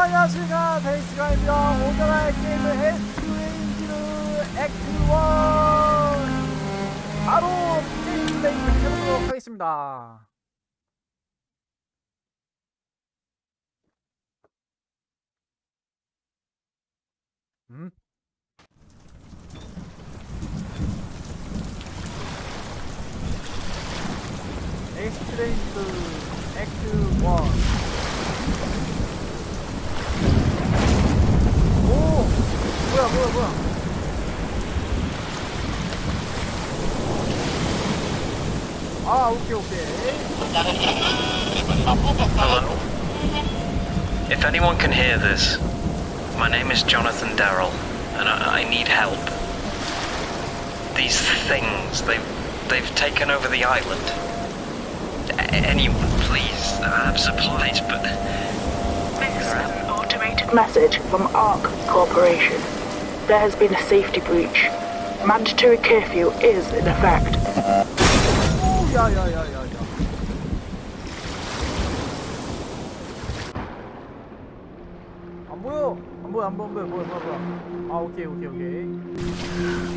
안녕하십니까 데이스가입니다. 오늘의 게임은 에스트레인지르 Act 1 바로 게임 플레이를 해보도록 하겠습니다. 음? 엑스트레인지르 액트 1 뭐야 뭐야 뭐야 아 오케이 오케이 Hello? If anyone can hear this, my name is Jonathan Darrell, and I, I need help. These things, they've, they've taken over the island. A- anyone, please. I have supplies, but This is an automated message from ARC Corporation. There has been a safety breach. Mandatory curfew is in effect. 오 야야야야야 안 보여. 안 보여 안 보여 안 보여 뭐야 뭐야 뭐야 아 오케이 오케이 오케이.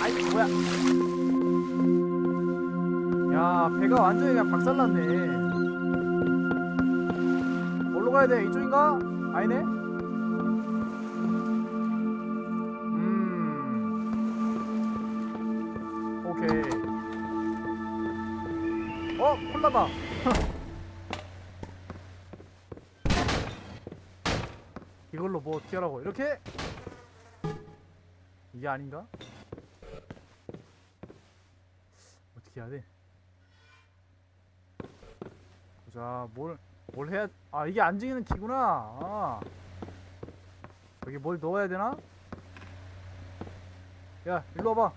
아이 뭐야. 야 배가 완전히 그냥 박살났네 가야 돼. 이쪽인가? 아니네? 음. 오케이. 어? 콜라다 이걸로 뭐 하라고? 이렇게? 이게 아닌가? 어떻게 해야 돼? 보자. 뭘 뭘 해야 아 이게 안지는 키구나. 아. 여기 뭘 넣어야 되나? 야 일로 와봐.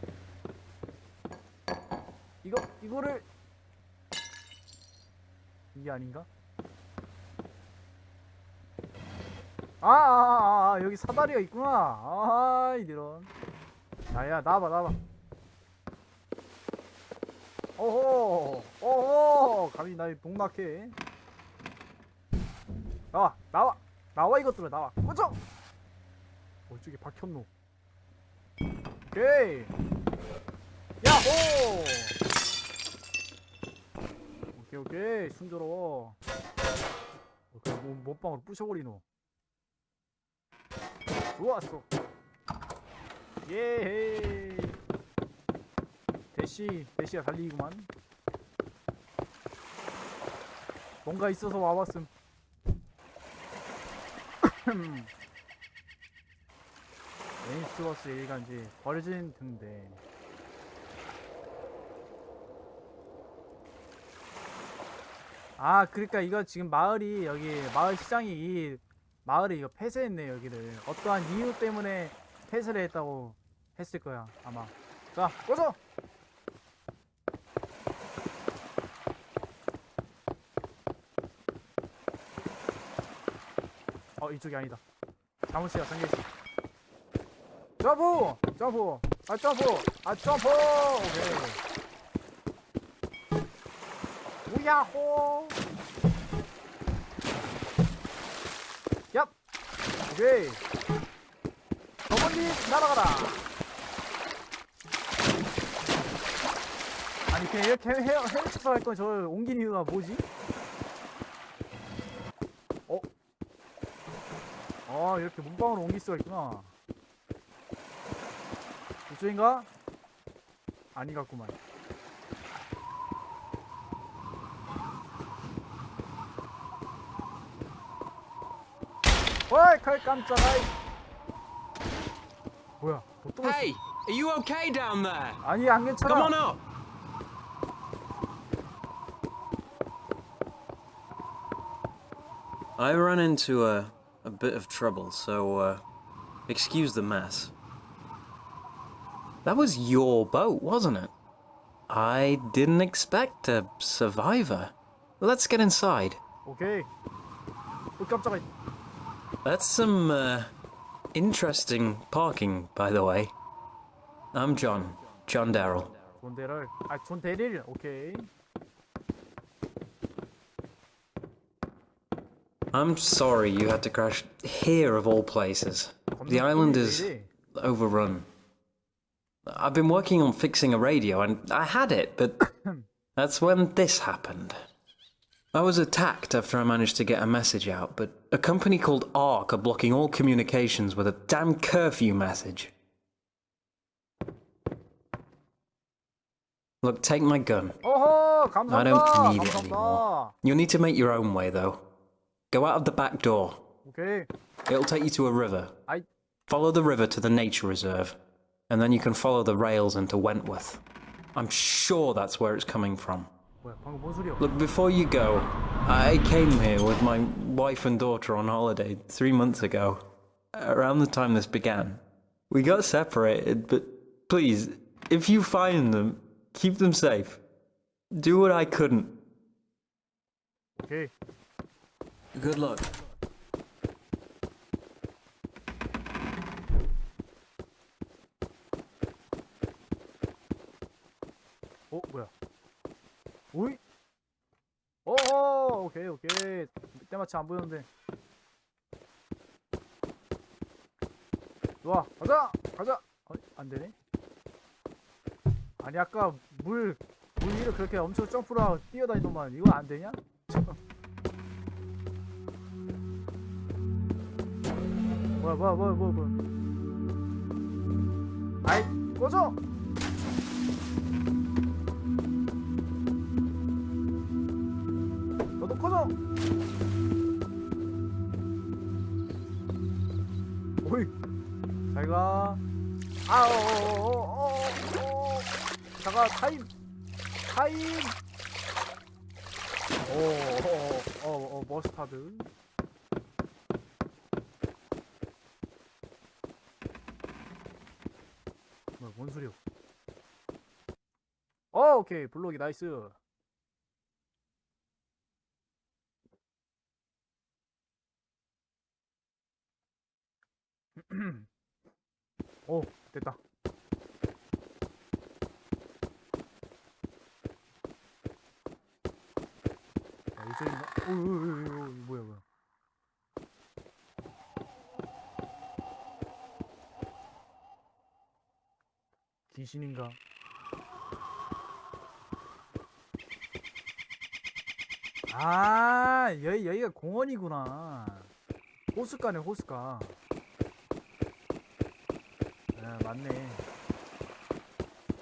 이거 이거를. 이게 아닌가? 아, 아, 아, 아 여기 사다리가 있구나. 아 이런. 야야 나와봐 나와봐. 오호 오호 감히 나의 동락해 나와 나와 나와 이것들아 나와. 꺼져 어 저기 박혔노. 오케이. 야호! 오케이 오케이. 순조로워. 어, 그 뭐, 몸빵으로 부셔버리노 좋았어. 예헤이. 대시 대시가 달리구만. 뭔가 있어서 와봤음 에인스워스 일간지 버려진 등대 아 그러니까 이거 지금 마을이 여기 마을 시장이 이 마을을 이거 폐쇄했네 여기를. 어떠한 이유 때문에 폐쇄를 했다고 했을 거야 아마. 자 꺼져 어 이쪽이 아니다. 시가 잠겨있어 점프! 점프! 아 점프! 아 점프! 오케이. 우야호! 얍! 오케이. 저 멀리 날아가라. 아니 그냥 이렇게 헤어 헤어쳐서 할건저 옮긴 이유가 뭐지? 아 이렇게 문방으로 옮길 수가 있구나 이쪽인가? 아니 같구만 어이 칼 깜짝아 뭐야 또 Hey, are you okay down there? 아니 안 괜찮아 Come on up. I run into a, a bit of trouble, so uh, excuse the mess. That was your boat, wasn't it? I didn't expect a survivor. Let's get inside. Okay. We come inside. That's some uh, interesting parking, by the way. I'm John. John Darrell. John Darrell. Okay. I'm sorry you had to crash here of all places. The island is overrun. I've been working on fixing a radio and I had it, but that's when this happened. I was attacked after I managed to get a message out, but a company called ARC are blocking all communications with a damn curfew message. Look, take my gun. I don't need it anymore. You'll need to make your own way, though. Go out of the back door. Okay. It'll take you to a river. I... Follow the river to the nature reserve, and then you can follow the rails into Wentworth. I'm sure that's where it's coming from. Look, before you go, I came here with my wife and daughter on holiday three months ago, around the time this began. We got separated, but please, if you find them, keep them safe. Do what I couldn't. Okay. Good luck. 어 뭐야? 오이? 안 보였는데. 좋아 가자 가자. 어, 안 되네. 아니 아까 물물 위로 그렇게 엄청 점프라 뛰어다니더만 이거 안 되냐? 뭐야 뭐야 뭐야 뭐야 뭐야. 아이 꺼져. 너도 꺼져! 오이! 잘가. 아, 어, 어, 어, 어, 어, 어. 잠깐, 타임! 타임! 오, 어, 어, 어, 어, 머스타드. 뭐야, 뭔 소리야? 어, 오케이. 블록이 nice. 오 됐다 야, 이쪽인가? 오, 오, 오, 오, 오, 뭐야 뭐야 귀신인가? 아 여기 여기가 공원이구나. 호숫가네 호숫가. 아 맞네.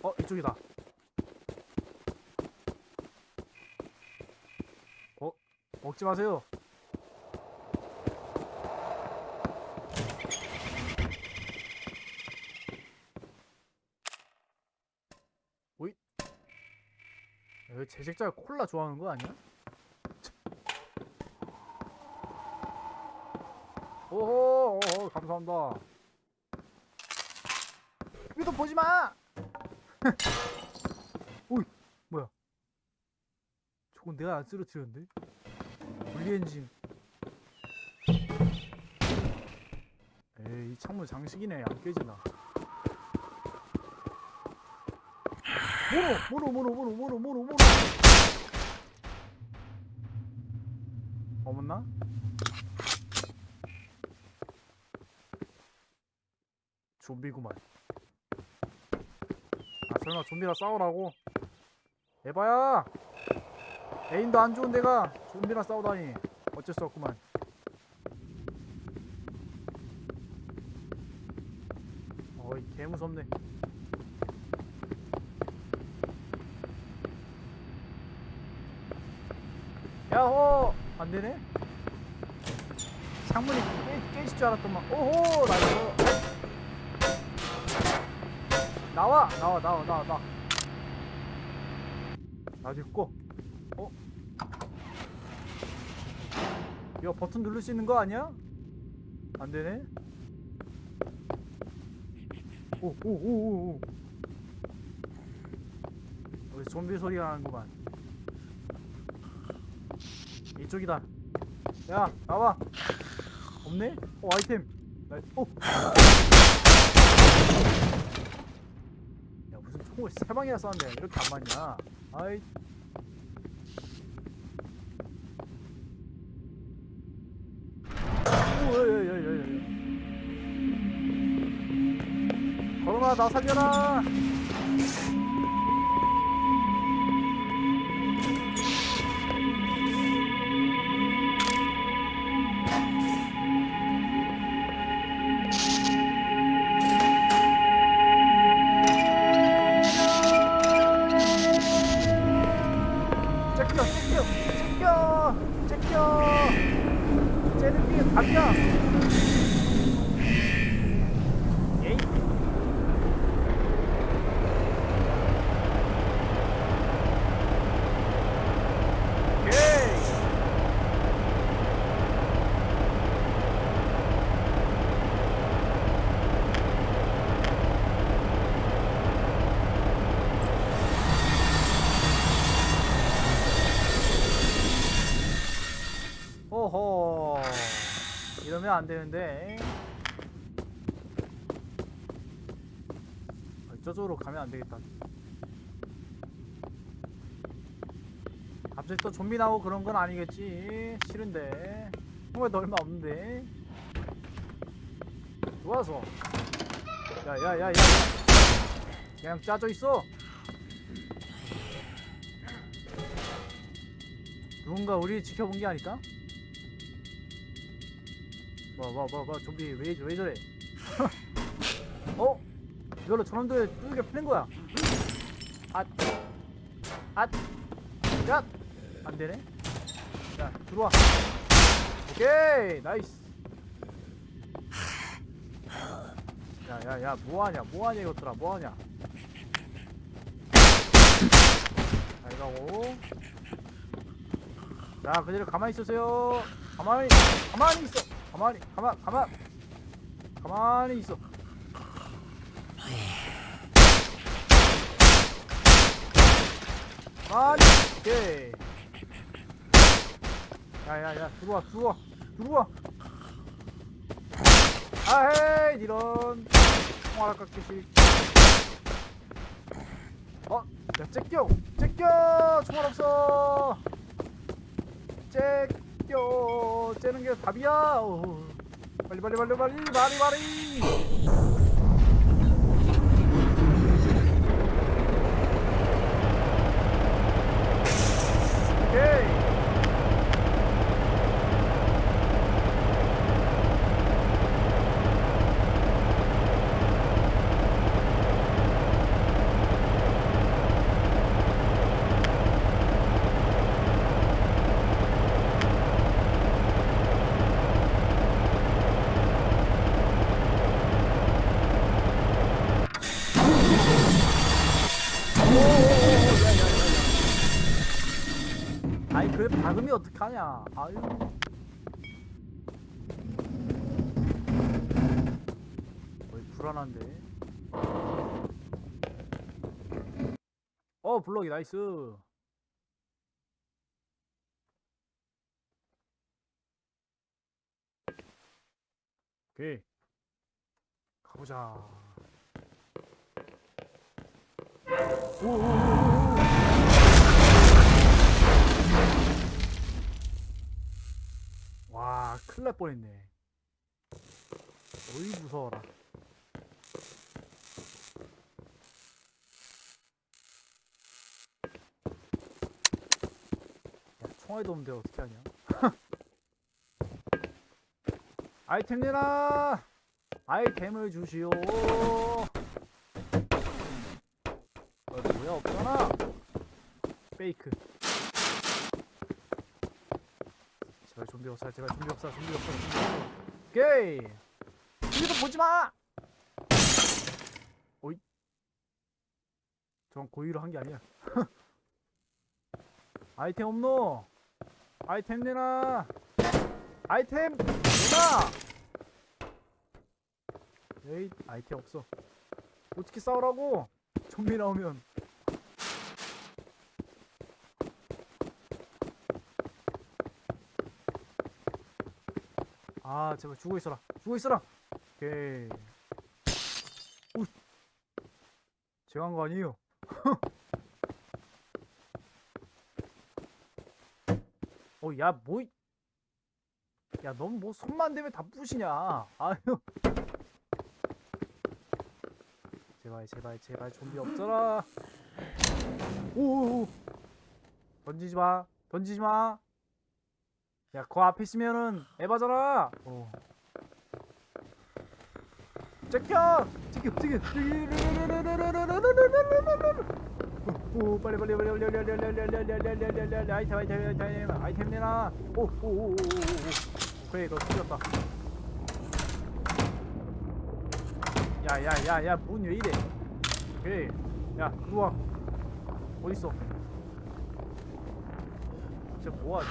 어 이쪽이다. 어 먹지 마세요. 제작자가 콜라 좋아하는 거 아니야? 오호 오호, 감사합니다 위도 보지 마. 오이 뭐야? 저건 내가 안 쓰러뜨렸는데? 분리 엔진. 에이 이 창문 장식이네 안 깨지나. 모노 모노 모노 모노 모노 모노 모노. 어머나? 좀비구만. 아 설마 좀비랑 싸우라고? 에바야! 에임도 안 좋은 데가 좀비랑 싸우다니 어쩔 수 없구만 어이 개무섭네 야호! 안되네? 창문이 깨, 깨질 줄 알았더만 오호! nice 나와 나와 나와 나와 나 나도 있고 어? 이거 버튼 누를 수 있는 거 아니야? 안 되네? 오 오 오오오. 여기 좀비 소리가 나는구만. 이쪽이다. 야 나와. 없네? 어 아이템. 나, 오 총을 세 방이나 쐈네. 이렇게 안 맞냐? 아이. 오예예예예 예, 걸어라 나 살려라. 이러면 안 되는데. 어, 저쪽으로 가면 안 되겠다. 갑자기 또 좀비 나오고 그런 건 아니겠지. 싫은데. 총알도 얼마 없는데. 좋아서. 야야야야. 그냥 짜져 있어. 누군가 우리 지켜본 게 아닐까? 뭐 좀비 왜, 왜 저래? 어? 이걸로 저놈들 뚜게 풀린 거야. 앗 앗! 야! 안되네? 자 들어와. 오케이 nice. 야야야 뭐하냐 뭐하냐 이것들아 뭐하냐. 자 이거고. 자 그대로 가만히 있으세요. 가만히 가만히 있어 가만히 가만 가만. 가만히 있어. 가만히 오케이 야야야 들어와 들어와 들어와. 아헤이 이런. 통화라 깎기식 어? 야 째껴 째껴. 총알 없어. 째 껴 째는 게 답이야. 어. 빨리 빨리 빨리 빨리. 말이 말이. 오케이 아니 그래 박으면 어떡하냐 아유. 어이 불안한데. 어 블럭이 나이스. 오케이. 가보자. 오오오오 큰일 날 뻔했네. 어이, 무서워라. 야, 총알도 없는데 어떻게 하냐? 아이템 내놔! 아이템을 주시오! 어, 뭐야, 없잖아! 페이크. 제발 좀비 없사 제발 좀비 없사 좀비 없사 오케이. 좀비도 보지마! 오이. 전 고의로 한 게 아니야. 아이템 없노? 아이템 내놔! 아이템 내놔! 에이 아이템 없어. 어떻게 싸우라고! 좀비 나오면 아 제발 죽어 있어라 죽어 있어라 오케이 오 제가 한 거 아니에요 어야 뭐 야, 넌 뭐 손만 대면 다 부시냐? 아유. 제발, 제발, 제발 좀비 없어라. 오오오. 던지지 마. 던지지 마. 야, 그 앞에 있으면은 에바잖아. 어. 제껴! 제껴, 제껴. 오, 빨리 빨리 빨리 빨리 빨리 빨리 빨리 빨리 빨리 빨리 빨리 빨리 빨리 아이템 아이템 아이템 아이템 내놔. 오, 오, 오, 오, 오, 오. 그래, 너 틀렸다. 야, 야, 야, 야, 문 왜 이래? 그래, 야, 와. 어디 있어? 진짜 뭐하지?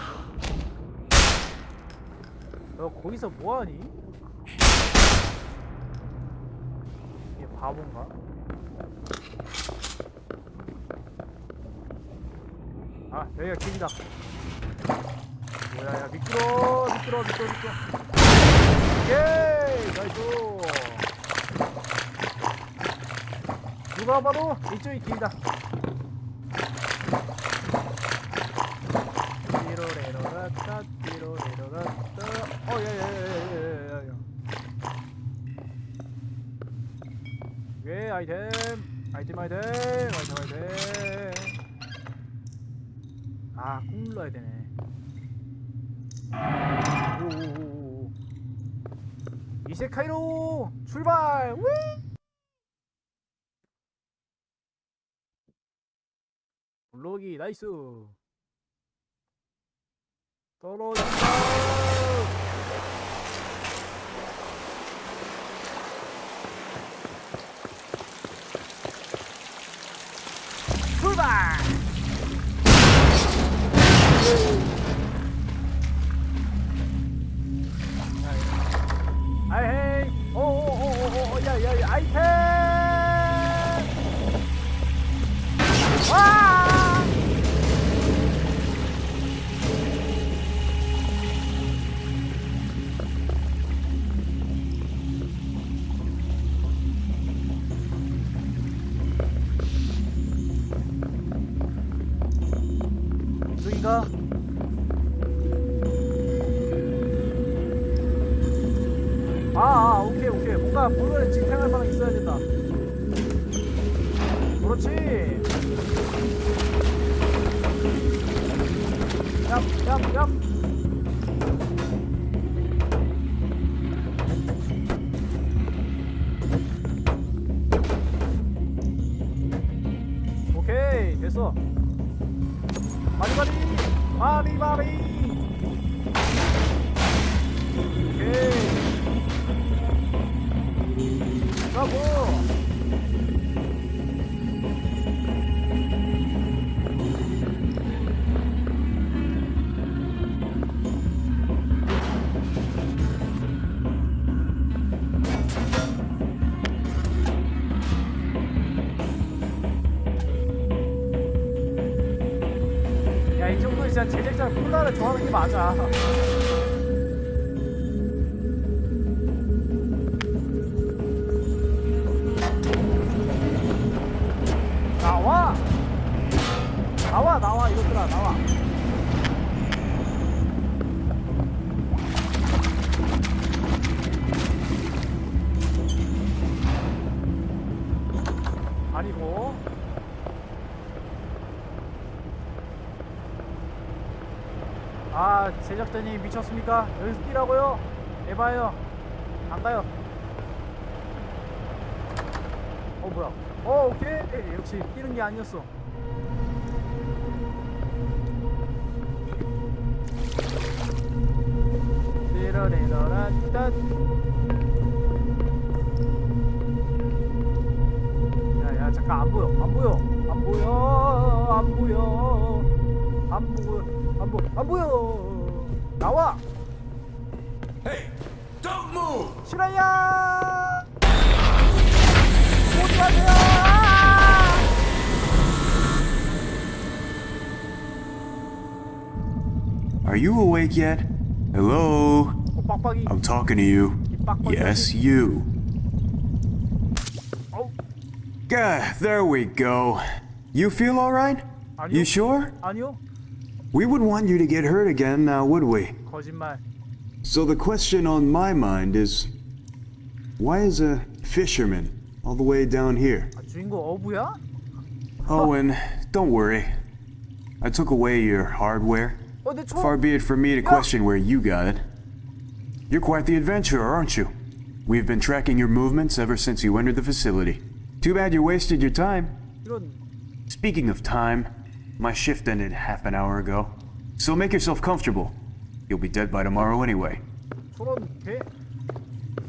너 거기서 뭐하니? 얘 바본가? 아 여기가 길이다 뭐야 야 미끄러 미끄러 미끄러 미끄러 오케이 nice 누가 봐도 이쪽이 길이다 ナイストロジン de 진짜 제작자 콜라를 좋아하는 게 맞아. 미쳤습니까? 여기서 뛰라고요? 해봐요. 안 가요. 어, 뭐야. 어, 오케이. 역시 뛰는 게 아니었어. 띠러리러라따. awake yet? Hello? I'm talking to you. Yes, you. Gah, there we go. You feel alright? You sure? We would want you to get hurt again now, would we? So the question on my mind is, why is a fisherman all the way down here? Oh, and don't worry. I took away your hardware. 어, 내 총. Far be it from me to question where you got it. You're quite the adventurer, aren't you? We've been tracking your movements ever since you entered the facility. Too bad you wasted your time. 이런 Speaking of time, my shift ended half an hour ago. So make yourself comfortable. You'll be dead by tomorrow anyway. 저런 개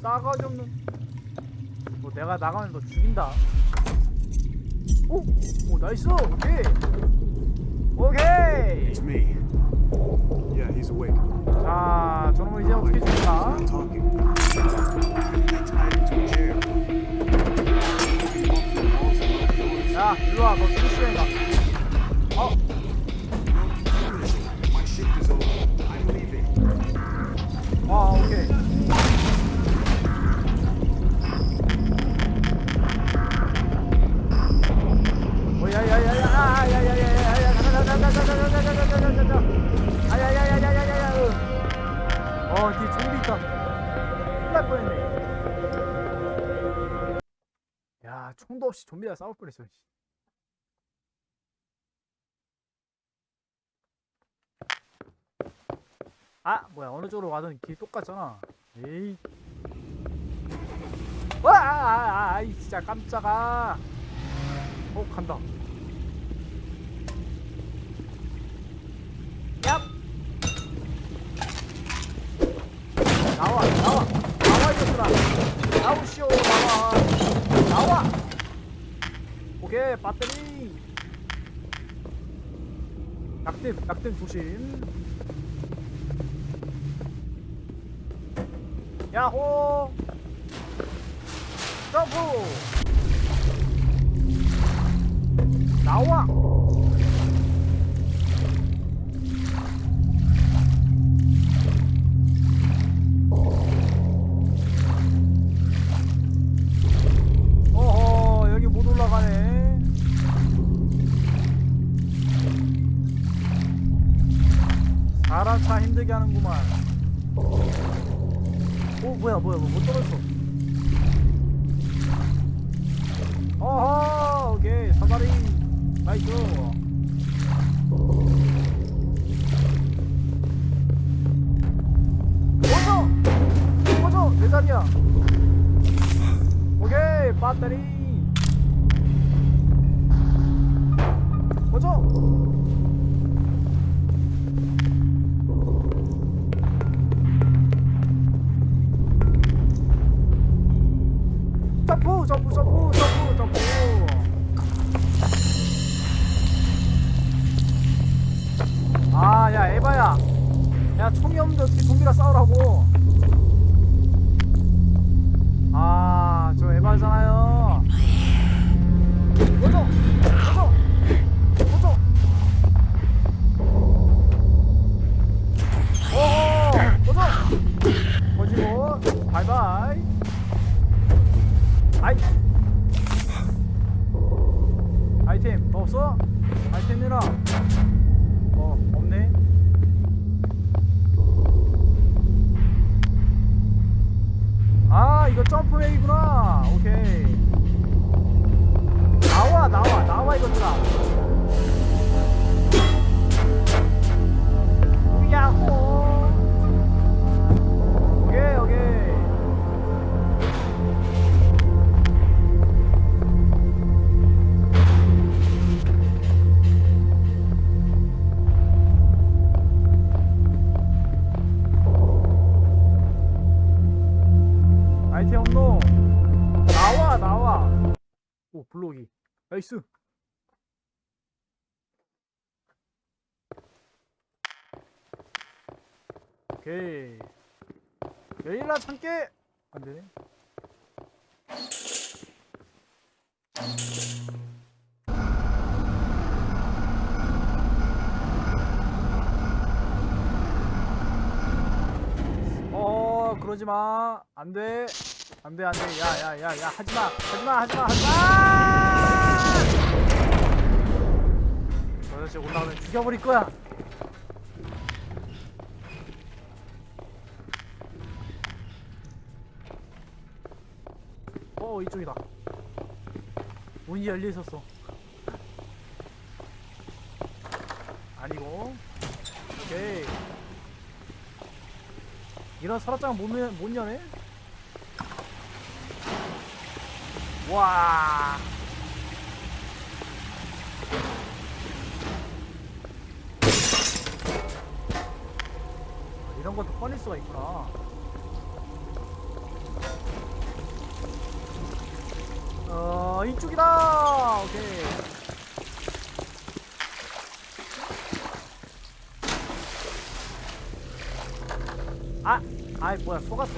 싸가지 없는. 뭐 내가 나가면 너 죽인다. 오, 오 나이스. 오케이. 오케이. It's me. Yeah, he's awake. 자, 저놈을 이제 어떻게 chair. 야, 일로 와. 너 죽을 가. 어. 아, 오케이. 오, 야, 야, 야, 야, 아, 야, 야, 야, 야, 야, 야, 가자, 가자, 가자, 가자, 가자, 가자, 가자, 가자, 가자. 아, 어, 뒤에 좀비 있다. 큰일 날 뻔했네. 야, 총도 없이 좀비랑 싸울 뻔했어. 씨. 아 뭐야 어느 쪽으로 가든 길 똑같잖아 에이 와 아, 아, 아이 진짜 깜짝아 어 간다 얍 나와 나와. 나와 이것들아 나오시오 나와. 나와. 오케이 배터리. 낙댐 낙댐 조심. 야호. 점프. 나와 사람 차 힘들게 하는구만. 오 뭐야 뭐야 뭐못 떨어졌어? 어허 오케이 사다리. nice. 꺼져 꺼져 내 자리야. 오케이 배터리 나이스. 오케이. 열일라 참깨 안되네. 어 그러지마. 안돼. 안돼 안돼. 야야야야 하지마. 하지마 하지마 하지마 아저씨 올라오면 죽여버릴 거야. 어 이쪽이다. 문이 열려 있었어. 아니고. 오케이. 이런 서랍장 못, 못 여네? 와. 것도 꺼낼 수가 있구나. 어 이쪽이다! 오케이. 아 아이 뭐야 속았어.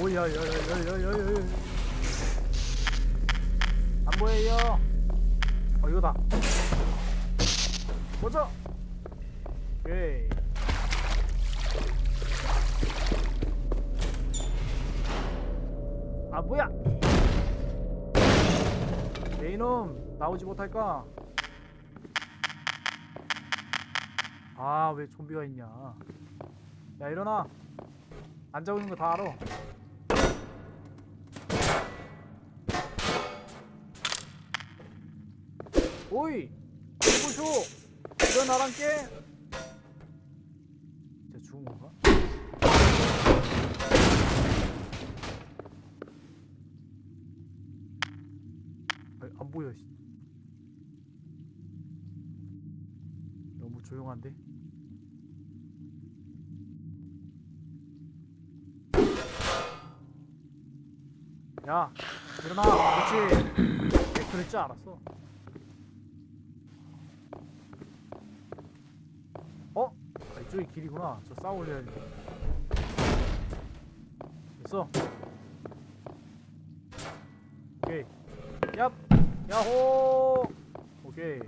오야야야야야야야 안 보여요? 어 이거다 보자 오케이. 아 뭐야? 내 이놈 나오지 못할까? 아 왜 좀비가 있냐? 야 일어나. 안 자고 있는 거 다 알아. 오이! 보쇼 일어나란 게 진짜 죽은 건가? 아니, 안 보여. 씨. 너무 조용한데? 야, 일어나. 그렇지. 내 그럴 줄 알았어. 어? 아, 이쪽이 길이구나. 저 싸우려. 됐어. 오케이. 얍! 야호! 오케이.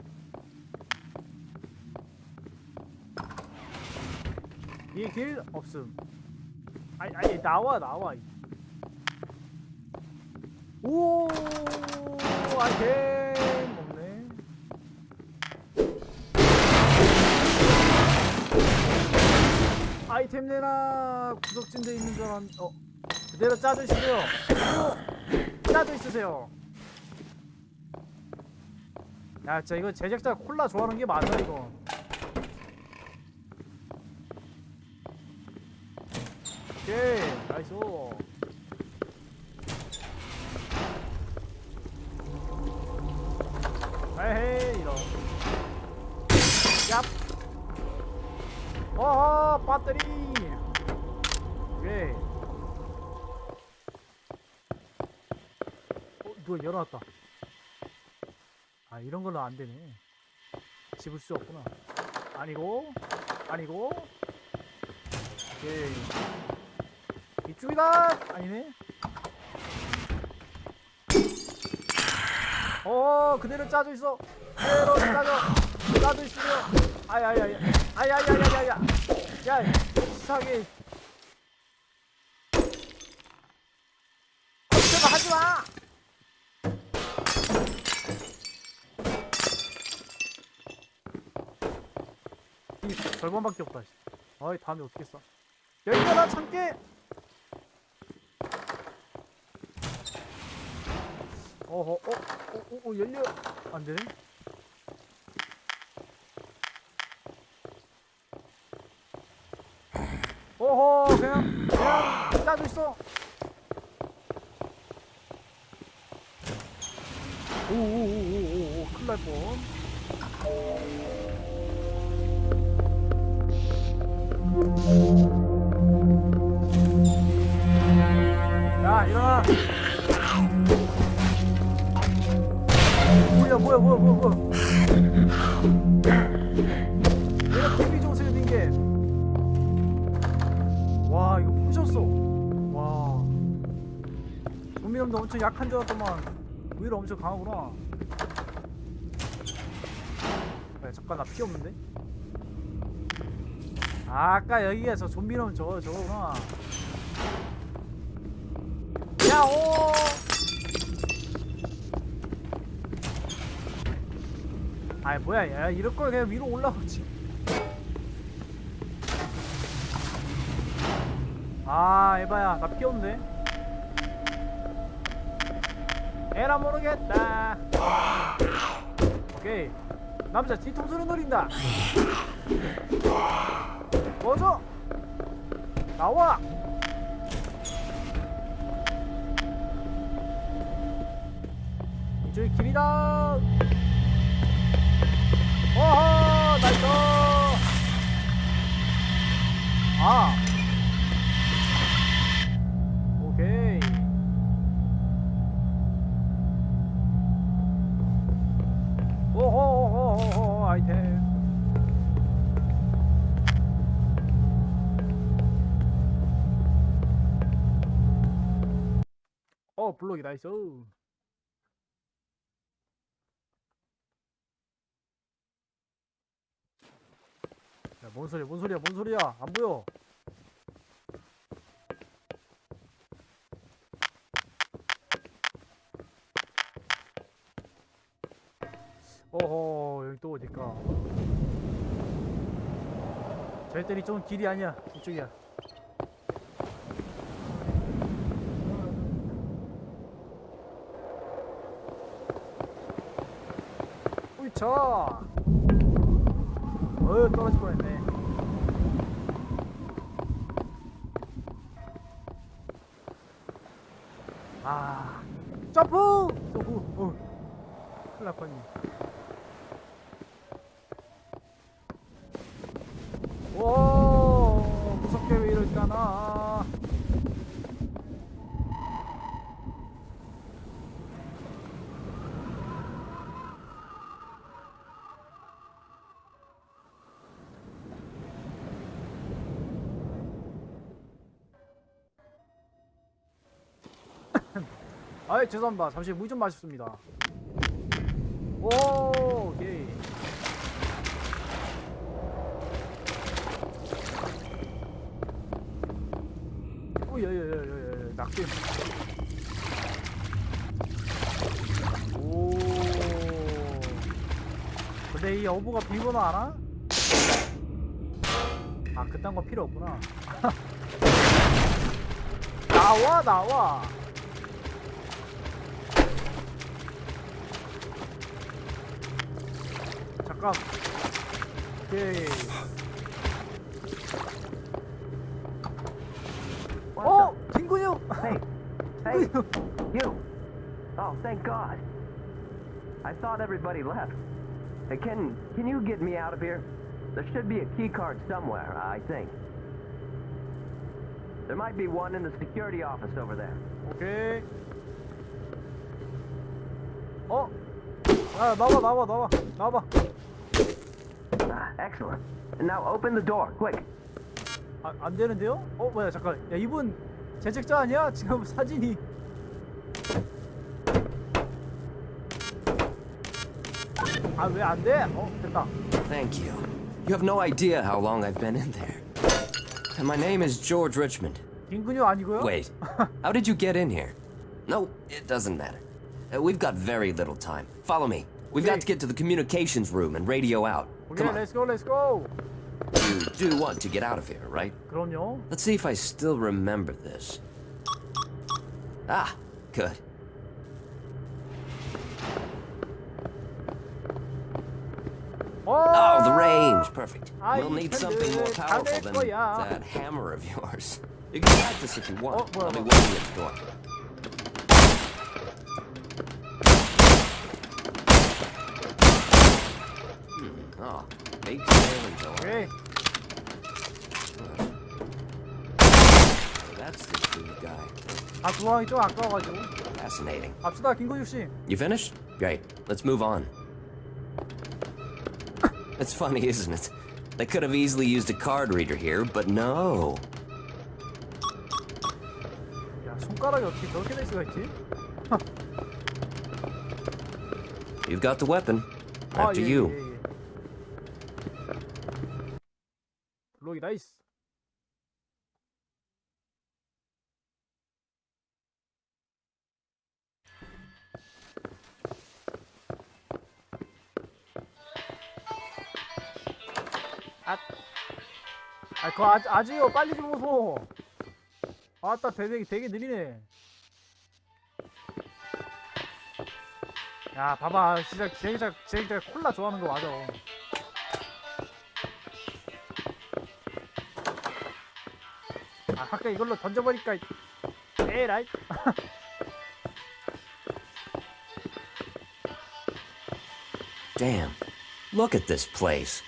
이 길 없음. 아니, 아니, 나와, 나와. 오! 아이템! 아이템 내놔! 구석진데 있는 줄 알았, 어. 그대로 짜져 있으세요. 그대로 짜져 있으세요. 야, 진짜 이거 제작자 콜라 좋아하는 게 맞아 이거. 오케이, nice. 에헤이, 이런. 얍. 어허, 배터리. 오케이. 어, 누가 열어놨다. 아 이런 걸로 안 되네. 집을 수 없구나. 아니고, 아니고. 오케이. 이쪽이다. 아니네. 어, 그대로 짜져 있어. 그대로 짜져. 짜져 있으려. 아야야야. 아야야야야야. 야, 이상하게. 걱정 하지 마. 이 절반밖에 없다. 씨. 아이 다음에 어떻게 써? 열려라 참깨. 어허 어, 어, 어, 어 열려 안 되네. 어허 그냥 그냥 짜져 있어. 오오오오오 큰일 날 뻔. 야 일어나 뭐야 뭐야 뭐야 뭐야 뭐야 엄청 약한 줄 알았더만. 의외로 엄청 강하구나. 야, 잠깐 나 피 없는데? 아, 아까 여기가 저 좀비 놈 저거 저거구나. 야오! 아이 뭐야 야 이럴 걸 그냥 위로 올라오지. 아 에바야 나 피었는 에라 모르겠다. 오케이. 남자 뒤통수를 노린다. 꺼져 나와. 이쪽이 길이다. 어허 나이스. 아 블록이 nice 야, 뭔 소리야, 뭔 소리야, 뭔 소리야? 안 보여. 어허, 여기 또 어딜까? 저희들이 좀 길이 아니야. 이쪽이야. 우이차! 어, 떨어질 뻔했네. 아, 점프! 쏘고, 어, 큰일 날. 오, 무섭게 왜 이럴까나. 아이 죄송합니다. 잠시 물 좀 마셨습니다. 오, 오케이. 오야야야야야 낙뎀. 오. 근데 이 어부가 비번호 알아? 아 그딴 거 필요 없구나. 나와 나와. 잠깐. 오케이. 어, 김근육. Hey, hey, you! Oh, thank God. I thought everybody left. Hey, can can you get me out of here? There should be a key card somewhere, I think. There might be one in the security office over there. 오케이. 어? 아 나와 나와 나와 나와. Ah, excellent. And now open the door, quick. 아, 안 되는데요? 어 뭐야 잠깐. 야 이분 제작자 아니야? 지금 사진이. 아 왜 안 돼? 어 됐다. Thank you. You have no idea how long I've been in there. And my name is George Richmond. 김근육 아니고요? Wait, how did you get in here? No, it doesn't matter. Uh, we've got very little time. Follow me. We've got to get to the communications room and radio out. 오케이 Come on. 렛츠고 렛츠고. You do want to get out of here, right? 그럼요. Let's see if I still remember this. Ah, good. Oh, the range. Perfect. I We'll need something more can do it. powerful than 거야. that hammer of yours. You can practice if you want. Oh, 뭐야, I'll be 뭐야. waiting at the door. That's the food guy. 아 구멍이 좀 아까워가지고. Fascinating. 갑시다 김근육 씨. You finished? Great. Let's move on. It's funny, isn't it? They could have easily used a card reader here, but no. 야 손가락이 어떻게 저렇게 될 수가 있지? You've got the weapon. 아, After 예, you. 예, 예. 블록이 나이스. 그거 아, 아직요. 빨리 좀 오소. 아따 배색이 되게 느리네 야 봐봐 진짜 제작자 제작자 콜라 좋아하는 거 맞아 아 아까 이걸로 던져버리니까 에라이 Damn. Look at this place.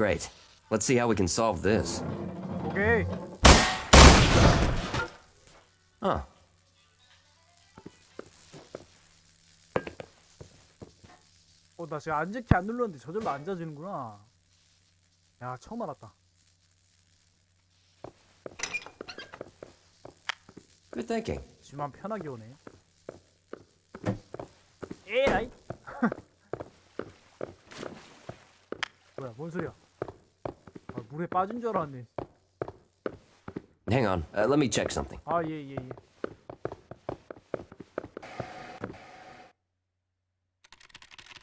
Great. Let's see how we can solve this. 오케이 Huh. 어 나 지금 앉을키 안 눌렀는데 저절로 앉아지는구나 야 처음 알았다 Good thinking. 집만 편하게 오네 에라이 뭐야 뭔 소리야 아, 물에 빠진 줄 알았네 Hang on. Uh, let me check something. 아 예 예, 예.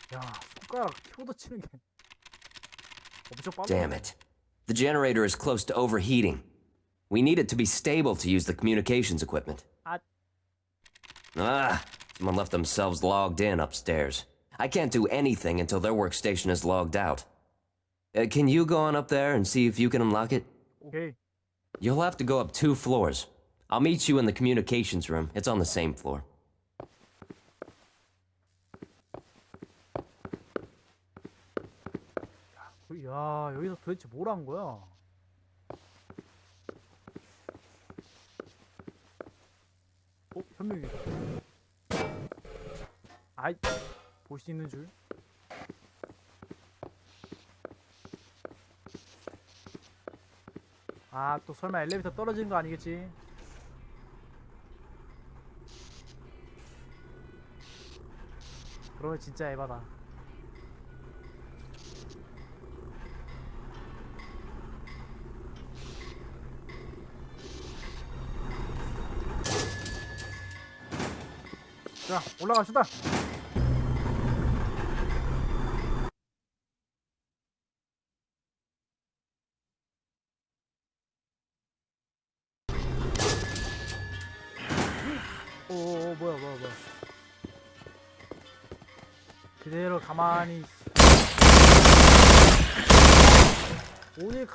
야 손가락 키보드 치는 게 엄청 빠르네 Damn it. The generator is close to overheating. We need it to be stable to use the communications equipment. 아 Ah, someone left themselves logged in upstairs. I can't do anything until their workstation is logged out. Uh, can you go on up there and see if you can unlock it? 오케이 You'll have to go up two floors. I'll meet you in the communications room. It's on the same floor. 야 여기서 도대체 뭘 한 거야 어? 현명이 아이 볼 수 있는 줄 아, 또 설마 엘리베이터 떨어지는 거 아니겠지? 그러면 진짜 에바다. 자, 올라갑시다.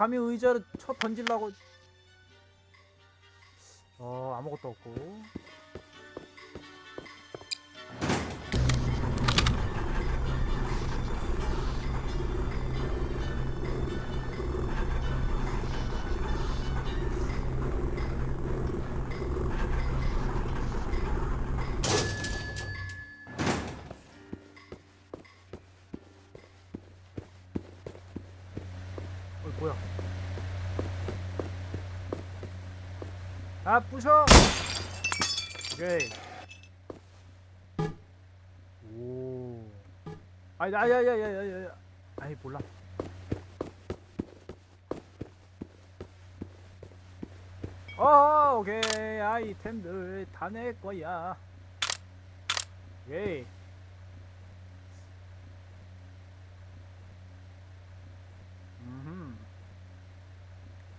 감히 의자를 쳐 던질라고. 어 아무것도 없고 뭐야 아 부셔! 오케이. 오. 아이 아야야야야야 아이 몰라. 어 오케이. 아이템들 다 내 거야. 오케이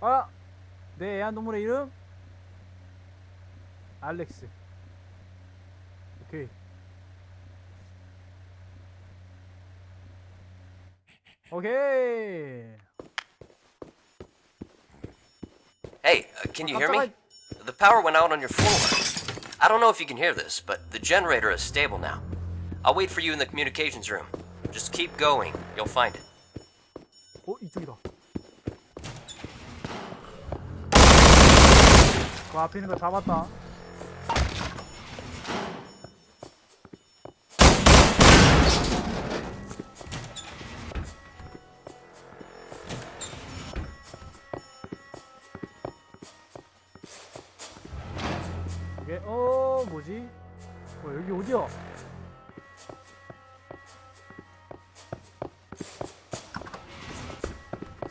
아! 내 애완동물의 이름? 알렉스. 오케이. 오케이. Hey, uh, can you hear me? 깜짝아. The power went out on your floor. I don't know if you can hear this, but the generator is stable now. I'll wait for you in the communications room. Just keep going. You'll find it. 어, 이쪽이다. 그 앞에 있는 거 잡았다. 이게 어 뭐지? 어 여기 어디야?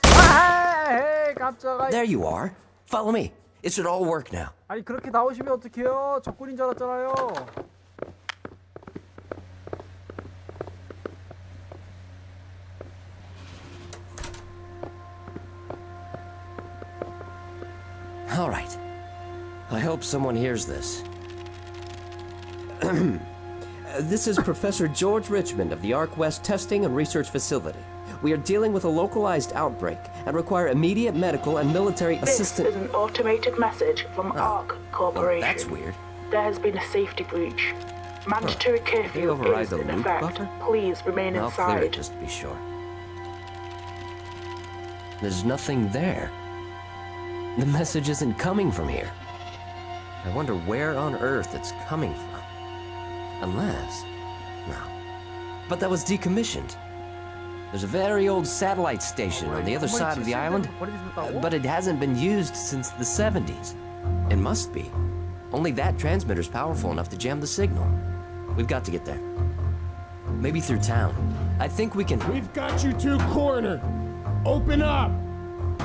아, 에이, 깜짝아. There you are. Follow me. It should all work now. 아니 그렇게 나오시면 어떡해요? 적군인 줄 알았잖아요. All right. I hope someone hears this. this is Professor George Richmond of the Arc West Testing and Research Facility. We are dealing with a localized outbreak and require immediate medical and military This assistance. is an automated message from oh. ARC Well, Corporation. Oh, that's weird. There has been a safety breach. Mandatory curfew override is the in effect. buffer? Please remain I'll clear it inside. just to be sure. There's nothing there. The message isn't coming from here. I wonder where on earth it's coming from. Unless. No. But that was decommissioned. There's a very old satellite station on the other side of the island, uh, but it hasn't been used since the 70s. It must be. Only that transmitter's powerful enough to jam the signal. We've got to get there. Maybe through town. I think we can... We've got you two corner. Open up!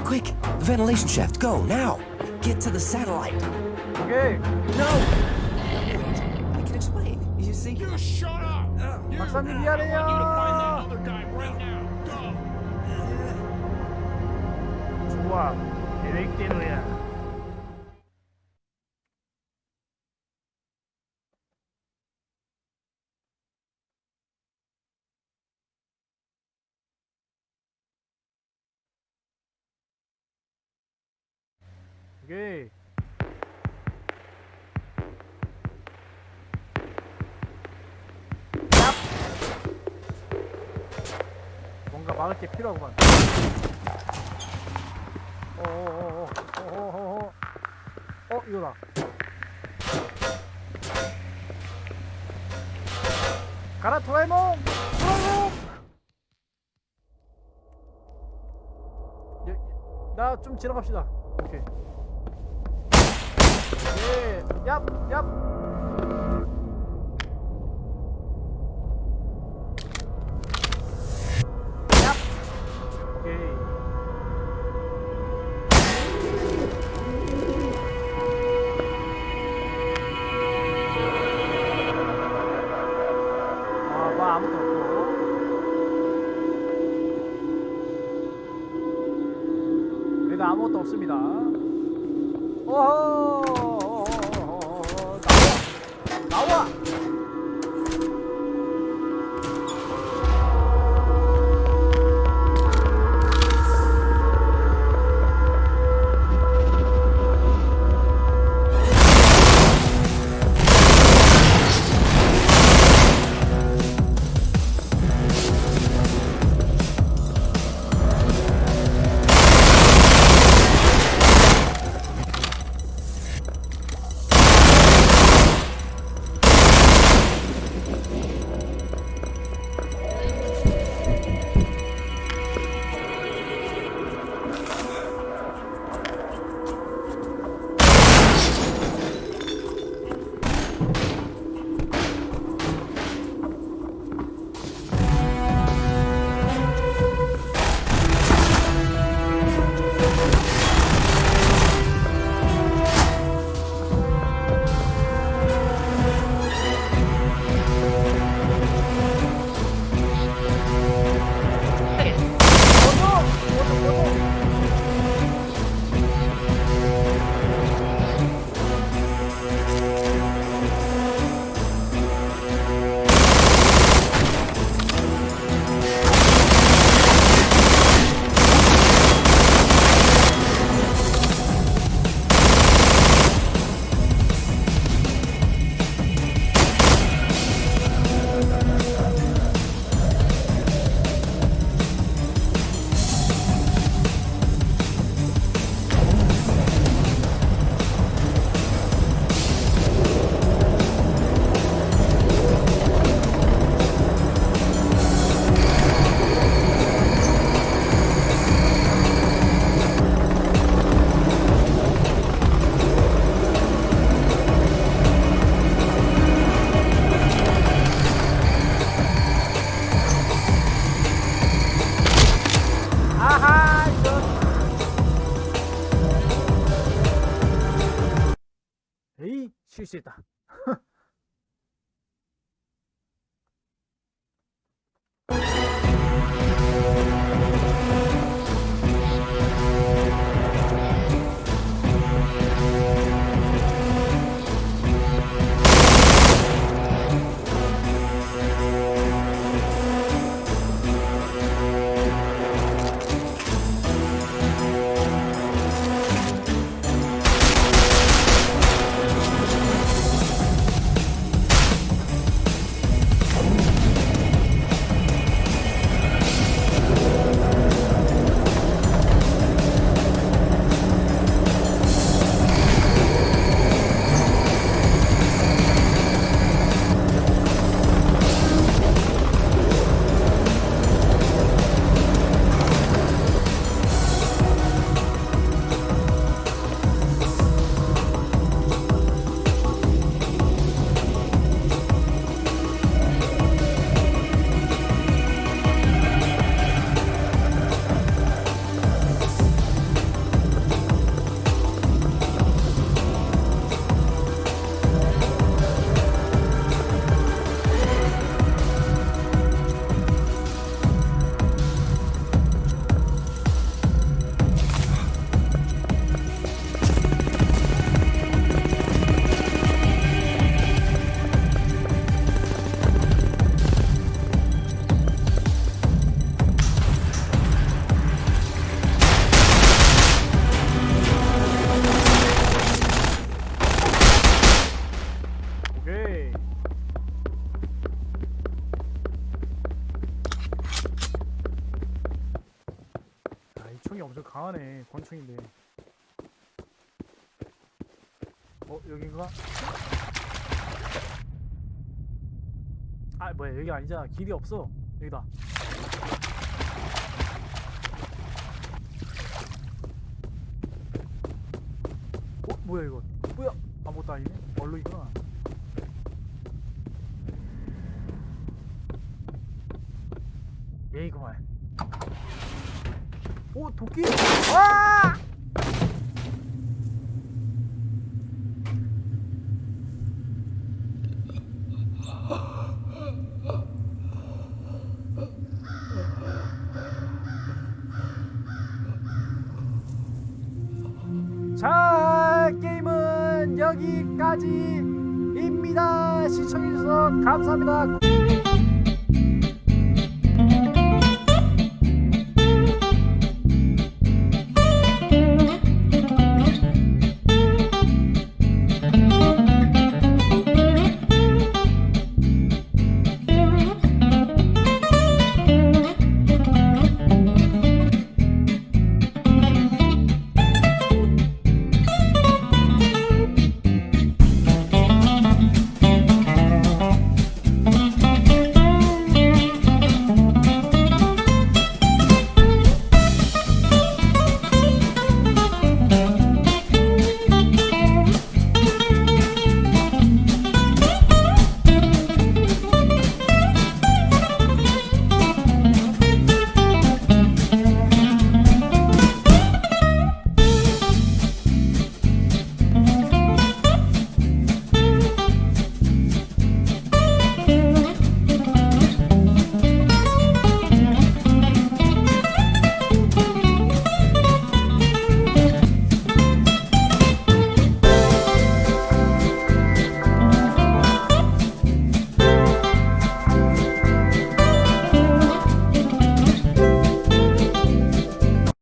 Quick! The ventilation shaft, go, now! Get to the satellite! Okay. No! Wait, I can explain. You see? You shut up! Uh, you, I want you to find that other guy pouvoir électer rien. Okay. 뭔가 막을 게 필요하구만. 어어어어어어 어, 어, 어, 이거다. 가라 도라에몽! 도라에몽! 예, 예. 나좀 지나갑시다. 오케이. 예 얍! 얍! 권총인데 어 여긴가? 아 뭐야 여기 아니잖아. 길이 없어. 여기다 어 뭐야 이거 뭐야 아무것도 아니네 얼룩이구나 예이구만 오 도끼 와 자 게임은 여기까지입니다. 시청해주셔서 감사합니다